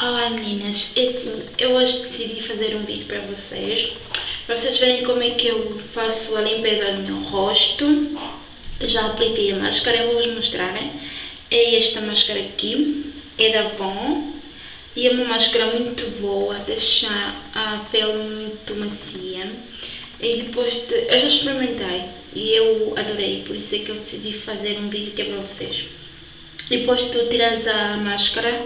Olá meninas, assim, eu hoje decidi fazer um vídeo para vocês. Para vocês verem como é que eu faço a limpeza do meu rosto. Já apliquei a máscara, eu vou vos mostrar é esta máscara aqui, é da Avon. E é uma máscara muito boa, deixa a pele muito macia. E depois de, eu já experimentei e eu adorei, por isso é que eu decidi fazer um vídeo que é para vocês. Depois tu tiras a máscara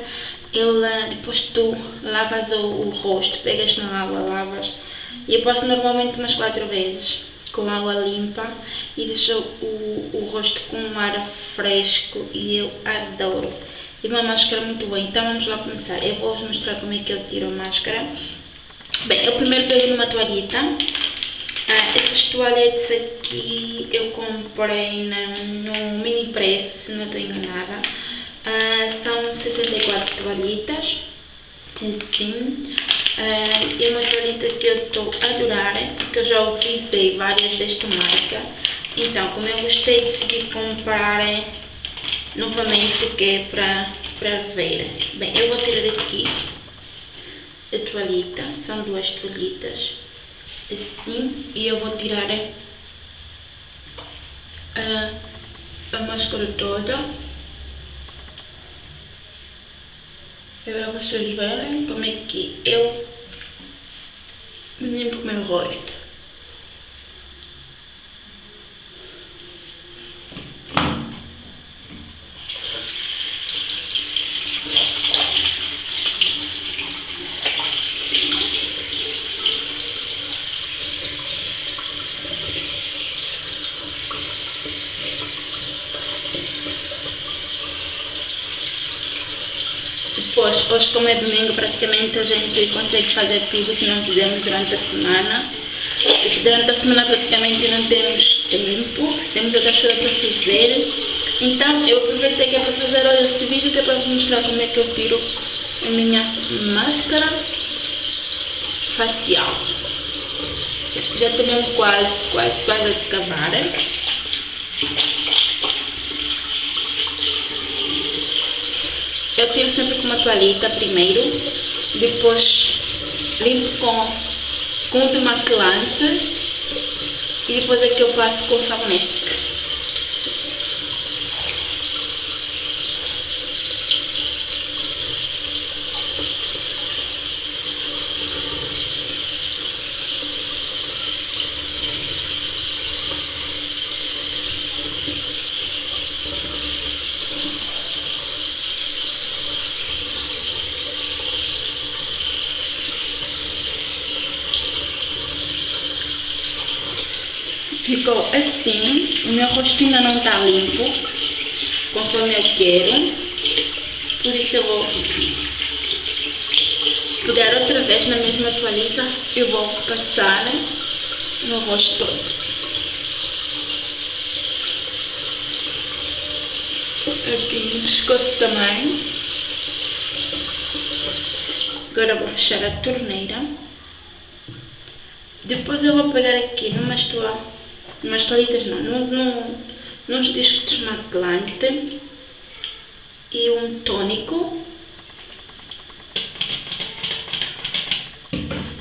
ele, depois tu lavas o, o rosto, pegas na água, lavas. E eu passo normalmente umas quatro vezes com água limpa e deixo o, o rosto com um ar fresco e eu adoro. E uma máscara muito boa. Então vamos lá começar. Eu vou vos mostrar como é que eu tiro a máscara. Bem, eu primeiro pego uma toalhita. Ah, essas toalhetes aqui eu comprei no mini preço, se não estou enganada. Uh, são 64 toalhitas, assim. Uh, e uma toalhita que eu estou a adorar, porque eu já utilizei várias desta marca. Então, como eu gostei, decidi comprar novamente, que é para, para ver. Bem, eu vou tirar aqui a toalhita, são duas toalhitas, assim, e eu vou tirar a, a máscara toda. Agora vocês verem como é que eu limpo o meu rosto. Hoje como é domingo, praticamente a gente consegue fazer tudo que não fizemos durante a semana. Durante a semana praticamente não temos tempo, temos outras coisas para fazer. Então eu aproveitei que é para fazer hoje este vídeo que é para mostrar como é que eu tiro a minha máscara facial. Já estou quase, quase, quase a acabar. Eu tiro sempre com uma toalhita primeiro, depois limpo com, com demaquilante e depois é que eu passo com sabonete. Ficou assim, o meu rosto ainda não está limpo, conforme eu quero, por isso eu vou pegar outra vez na mesma toalhita, eu vou passar no rosto todo. Aqui no pescoço também. Agora vou fechar a torneira. Depois eu vou pegar aqui numa toalha umas toalhitas não, num, num, nos discos desmaquelante e um tônico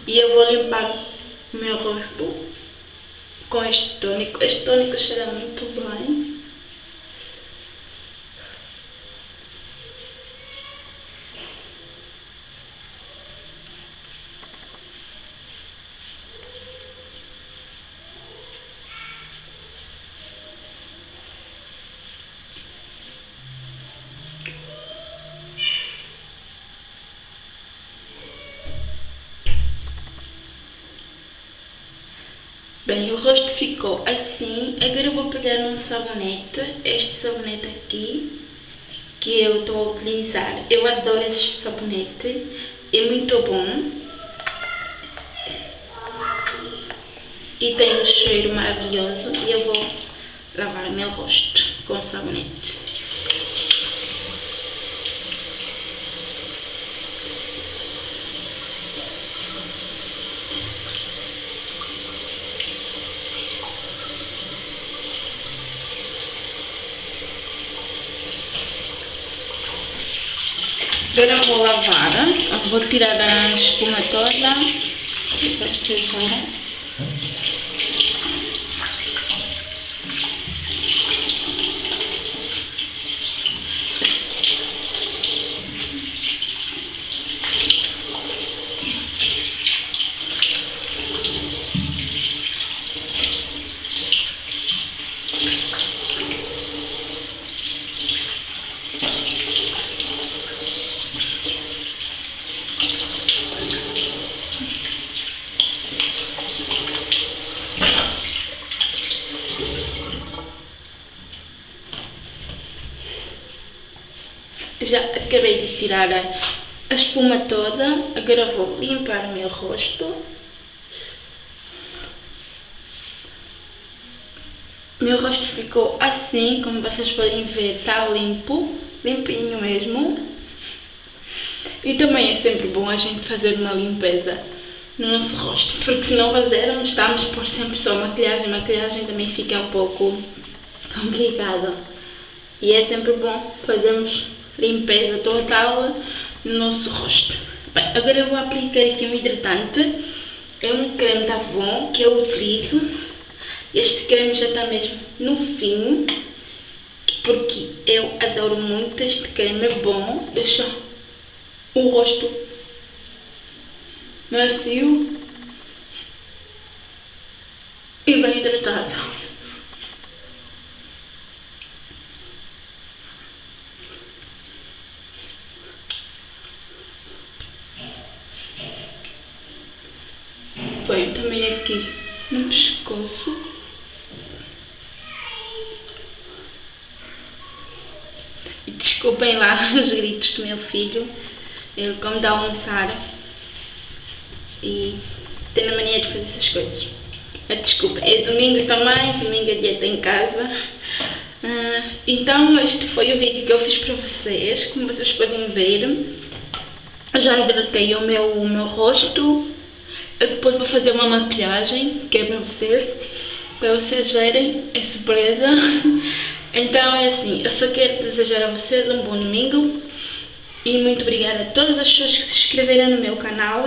e eu vou limpar o meu rosto com este tônico, este tônico cheira muito bem Bem, o rosto ficou assim. Agora eu vou pegar um sabonete, este sabonete aqui, que eu estou a utilizar. Eu adoro este sabonete, é muito bom. E tem um cheiro maravilhoso e eu vou lavar meu rosto com o sabonete. Agora vou lavar, vou tirar a espuma toda. Já acabei de tirar a, espuma toda, agora vou limpar o meu rosto. Meu rosto ficou assim, como vocês podem ver, está limpo, limpinho mesmo. E também é sempre bom a gente fazer uma limpeza no nosso rosto, porque se não fazermos, estamos por sempre só maquilhagem, maquilhagem também fica um pouco complicado. E é sempre bom fazermos limpeza total no nosso rosto. Bem, agora eu vou aplicar aqui um hidratante. É um creme da Avon que eu utilizo. Este creme já está mesmo no fim. Porque eu adoro muito este creme. É bom. Deixa o rosto macio e bem hidratado. Também aqui no pescoço. E desculpem lá os gritos do meu filho. Ele como dá a almoçar e tem a mania de fazer essas coisas. Ah, desculpa, é domingo também, domingo é dieta em casa. Uh, então este foi o vídeo que eu fiz para vocês, como vocês podem ver. Já hidratei o meu, o meu rosto, depois vou fazer uma maquilhagem, que é para vocês, para vocês verem, é surpresa. Então é assim, eu só quero desejar a vocês um bom domingo e muito obrigada a todas as pessoas que se inscreveram no meu canal,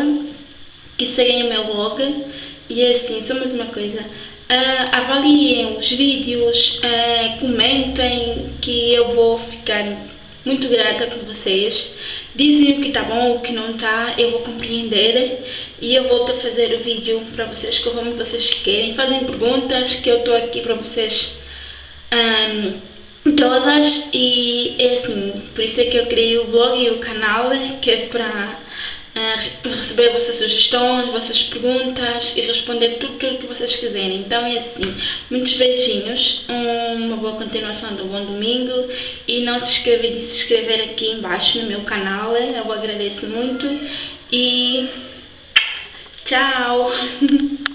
que seguem o meu blog. E é assim, só mais uma coisa, uh, avaliem os vídeos, uh, comentem, que eu vou ficar muito grata por vocês. Dizem o que está bom, o que não está, eu vou compreender e eu volto a fazer o vídeo para vocês conforme vocês querem. Fazem perguntas que eu estou aqui para vocês um, todas e é assim, por isso é que eu criei o blog e o canal que é para uh, receber vossas sugestões, vossas perguntas e responder tudo, tudo que vocês quiserem. Então é assim, muitos beijinhos, uma boa continuação do bom domingo e não se esqueça de se inscrever aqui embaixo no meu canal, eu agradeço muito e Ciao!